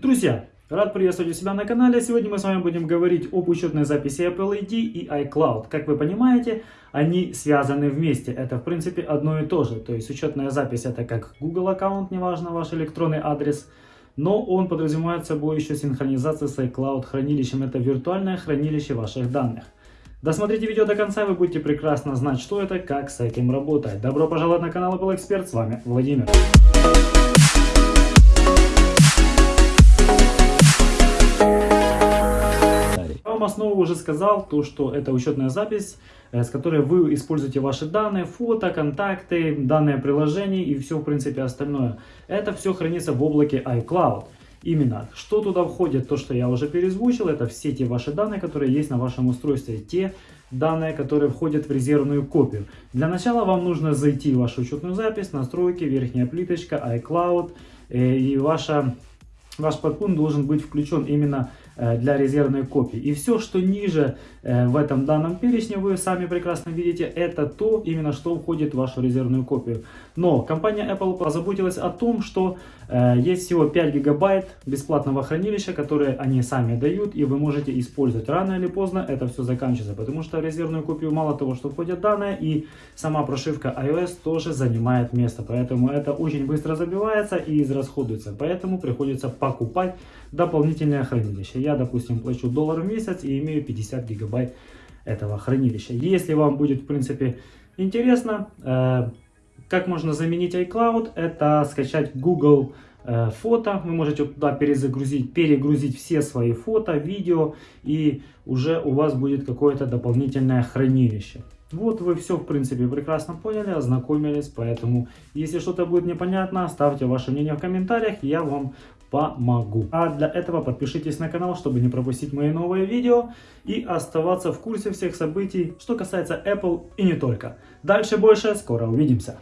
Друзья, рад приветствовать у себя на канале. Сегодня мы с вами будем говорить об учетной записи Apple ID и iCloud. Как вы понимаете, они связаны вместе. Это в принципе одно и то же. То есть учетная запись это как Google аккаунт, неважно ваш электронный адрес. Но он подразумевает собой еще синхронизацию с iCloud хранилищем. Это виртуальное хранилище ваших данных. Досмотрите видео до конца, вы будете прекрасно знать, что это, как с этим работать. Добро пожаловать на канал Apple Expert, с вами Владимир. Вам основу уже сказал, то, что это учетная запись, э, с которой вы используете ваши данные, фото, контакты, данные приложений и все, в принципе, остальное. Это все хранится в облаке iCloud. Именно, что туда входит, то, что я уже перезвучил, это все те ваши данные, которые есть на вашем устройстве, те данные, которые входят в резервную копию. Для начала вам нужно зайти в вашу учетную запись, настройки, верхняя плиточка, iCloud, э, и ваша, ваш подпункт должен быть включен именно для резервной копии. И все, что ниже э, в этом данном перечне, вы сами прекрасно видите, это то, именно что входит в вашу резервную копию. Но компания Apple позаботилась о том, что э, есть всего 5 гигабайт бесплатного хранилища, которые они сами дают, и вы можете использовать. Рано или поздно это все заканчивается, потому что в резервную копию мало того, что входят данные, и сама прошивка iOS тоже занимает место. Поэтому это очень быстро забивается и израсходуется. Поэтому приходится покупать дополнительное хранилище. Я, допустим, плачу доллар в месяц и имею 50 гигабайт этого хранилища. Если вам будет, в принципе, интересно, э, как можно заменить iCloud, это скачать Google э, фото. Вы можете туда перезагрузить, перегрузить все свои фото, видео, и уже у вас будет какое-то дополнительное хранилище. Вот вы все, в принципе, прекрасно поняли, ознакомились, поэтому, если что-то будет непонятно, ставьте ваше мнение в комментариях, я вам помогу. А для этого подпишитесь на канал, чтобы не пропустить мои новые видео и оставаться в курсе всех событий, что касается Apple и не только. Дальше больше, скоро увидимся.